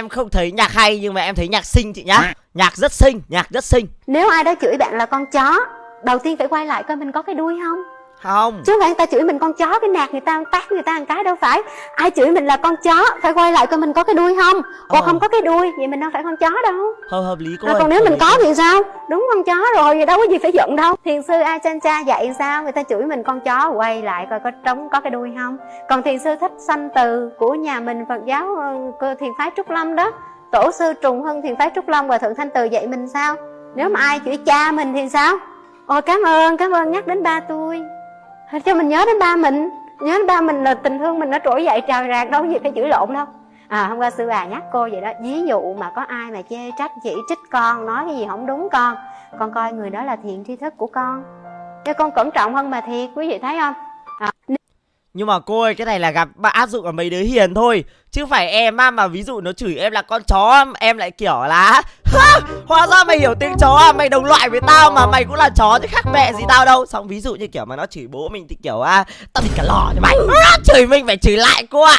em không thấy nhạc hay nhưng mà em thấy nhạc xinh chị nhá. Nhạc rất xinh nhạc rất xinh. Nếu ai đó chửi bạn là con chó đầu tiên phải quay lại coi mình có cái đuôi không không. Chứ không phải người ta chửi mình con chó cái nạt người ta tát người ta một cái đâu phải. Ai chửi mình là con chó phải quay lại coi mình có cái đuôi không? Ồ Ờ. không có cái đuôi vậy mình đâu phải con chó đâu. Hợp hợp lý cô rồi ơi, còn nếu mình có cô. thì sao? Đúng con chó rồi vậy đâu có gì phải giận đâu. Thiền sư a chan cha dạy sao? Người ta chửi mình con chó quay lại coi có trống có cái đuôi không? Còn thiền sư thích sanh từ của nhà mình phật giáo ờ, cơ thiền phái trúc lâm đó. Tổ sư trùng hưng thiền phái trúc lâm và thượng thanh từ dạy mình sao? Nếu mà ai chửi cha mình thì sao? Ôi cảm ơn cảm ơn nhắc đến ba tôi cho mình nhớ đến ba mình? Nhớ đến ba mình là tình thương mình nó trỗi dậy trào rạc đâu có gì phải chửi lộn đâu. À hôm qua sư bà nhắc cô vậy đó, ví dụ mà có ai mà chê trách chỉ trích con, nói cái gì không đúng con con coi người đó là thiện tri thức của con. Cho con cẩn trọng hơn mà thiệt, quý vị thấy không? À nhưng mà cô ơi, cái này là gặp bạn áp dụng ở mấy đứa hiền thôi. Chứ phải em á, mà ví dụ nó chửi em là con chó, em lại kiểu là hóa ra mày hiểu tiếng chó à mày đồng loại với tao mà mày cũng là chó chứ khác mẹ gì tao đâu. Xong ví dụ như kiểu mà nó chửi bố mình thì kiểu à tao thì cả lò cho mày. Chửi mình phải chửi lại cô ạ.